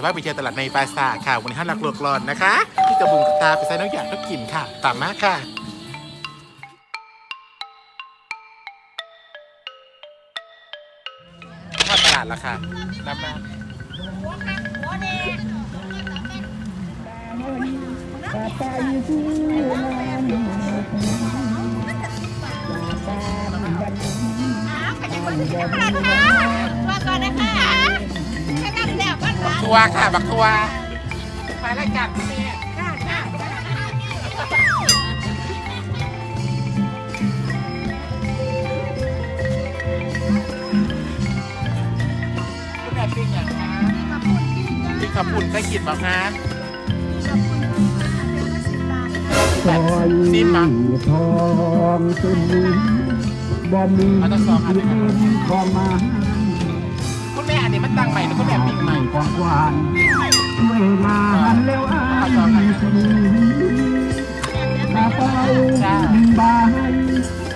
จะว่าไปเที่ยวตลาดในปาสาค่ะ วันนี้ห้าหลักโลกรอนนะคะที่กระบุงกตาไปใส่น้องอยากต้องกินค่ะ ตามมาค่ะข้าตลาดล้วค่ะรับมามาก่อนนะคะ ทัวร์ค่ะ บักทัวร์ไปรายการคุณแม่ค่ะค่ะคุณแม่ปิ้งอย่างคะปิ้งขับปุ่นเคยกินบ้างคะซอยซิมมาทองสุนีบ่มีเอาทั้งสองอันเลยครับของมาคุณแม่อันนี้มันตั้งใหม่หรือคุณแม่ปิ้งใหม่ ของหวานด้วยงานแล้วอายสีกระเป๋าใบ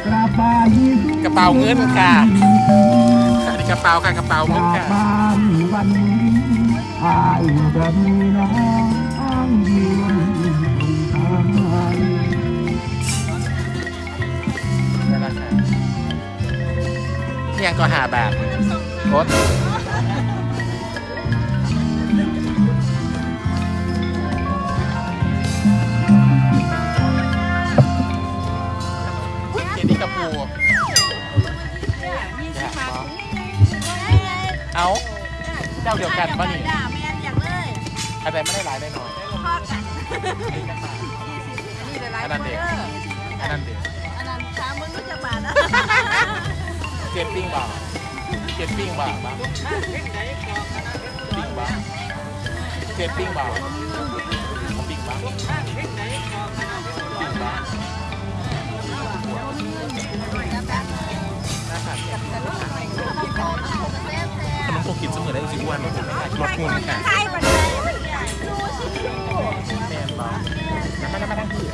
กระเป๋ากระเป๋าเงินค่ะกระเป๋าค่ะกระเป๋าเงินค่ะบ้านวันนี้อายบ่มีน้องยืนทางนั่นแหละค่ะเนี่ยก็หาแบบโค เอาเจ้าเดียวกันป่ะนี่ด่าแมนอย่างเลยอะไรไม่ได้หลายได้หน่อยพ่อกันนี่หลายอันๆนั้นคนเด็กเด้ออันนั้นเด็กอันนั้นสามมึงรู้จักบาทนะเจ็ดปิ้งบ่าเจ็ดปิ้งบ่าบ้างปิ้งบ่าเจ็ดปิ้งบ่าปิ้งบ่าปิ้งบ่า กินวันมอได้สิอ้วนลดหุ่นค่ะใช่ปะเนี่ยดูสิดูแมนบ่าแล้วก็มาทั้งที่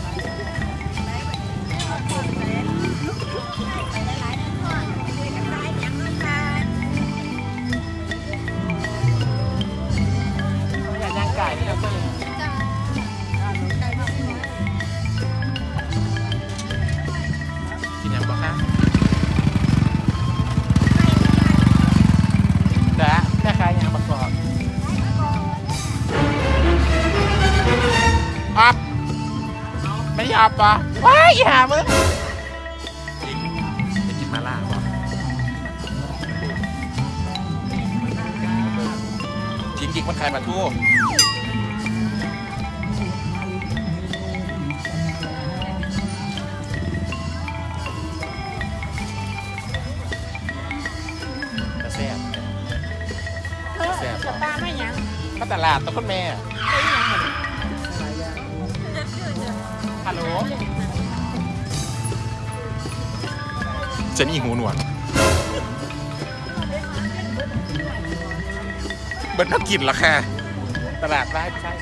อัพไม่ยอมปะว้ายหามึงจริงจะกินมาล่าบ่จริงจริงๆมันขายปลาทูกระแซ่บเธอจะปลาไม่ยังก็ตลาดต้องคุณแม่ ฮัลโหลเจนี่หูหนวกเบิร์ดนักกินเหรอค่ะตลาดร้ายไม่ใช่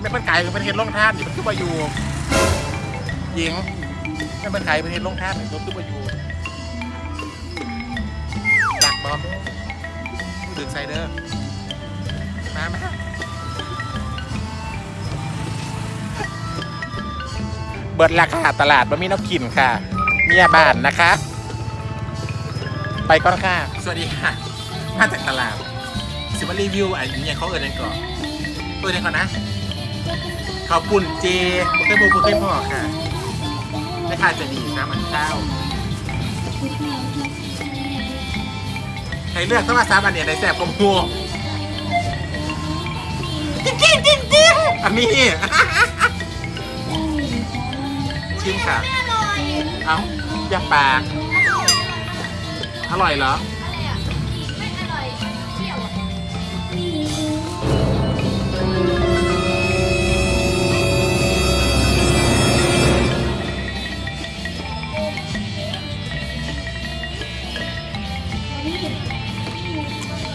ไม่เป็นไก่เป็นเห็ดลงท่านอยู่มันคือมาอยู่หญิงไม่เป็นไก่เป็นเห็ดลงท่านอยู่มันคือมาอยู่ดักบอมดึงไซเดอร์มาม เบิดราคาตลาดบะมีน้ำกินค่ะ เมียบ้านนะคะ ไปก่อนค่ะ สวัสดีค่ะมาจากตลาดสิมารีวิวไอ้เนี่ยเขาเอิญกันก่อนเปิดกันก่อนนะข้าวปุ่นเจบุกเกอร์บูบุกเกอร์พ่อค่ะแม่ค้าใจะดีนะมันเจ้าใครเลือกต้องมาซ้ำอันเนี้ยในแสบกลมหัวจริงจริงจริงจริงอันนี้ ชิมค่ะ เอ้าอย่าปาก อร่อยเหรอ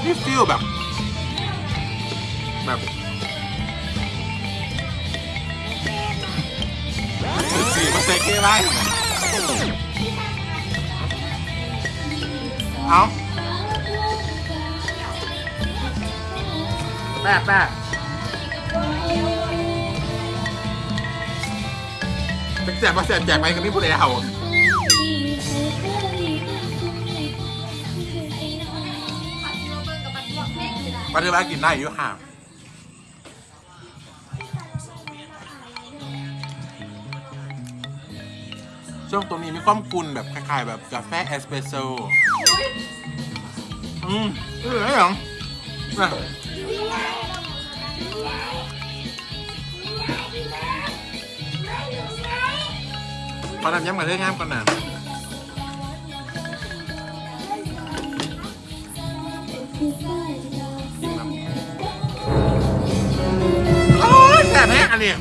นี่ฟิลแบบ แบบ ไร เอาแป๊ะแป๊ะแจกมาแจกแจกไปกันนี่พูดเอาปัจจุบันกินได้อยู่ห่าง ช่วงตรงนี้มีความกุนแบบคล้ายๆแบบกาแฟเอสเปรสโซ่อืมเอออะไรหรอน่ะขอทำย้ำกับเรื่องงามก่อนนะกินน้ำโอ้ยแสบแห้งอันนี้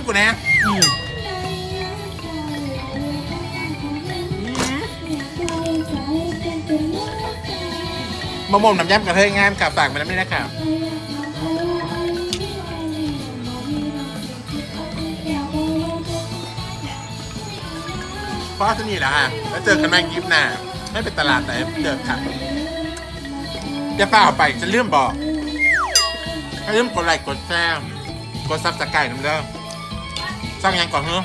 ำกูแน่อืมมะม่วงน้ำยำกระเทยงามกับฝา พราะที่นี่แหละฮะ แล้วเจอกันใหม่คลิปหน้า ไม่เป็นตลาดไหนเจอค่ะจะฝ้าเอาไปจะเลื่อมบอกให้ลืมกดไลค์กดแชร์กดซับสไครต์น้ำเด้อสร้างยังก่อนเฮ้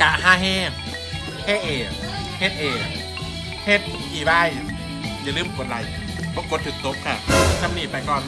กะห้าเฮเฮเอเฮดเอเฮดอีบายอย่าลืมกดไลค์เพราะกดถึงตบค่ะทำนี่ไปก่อน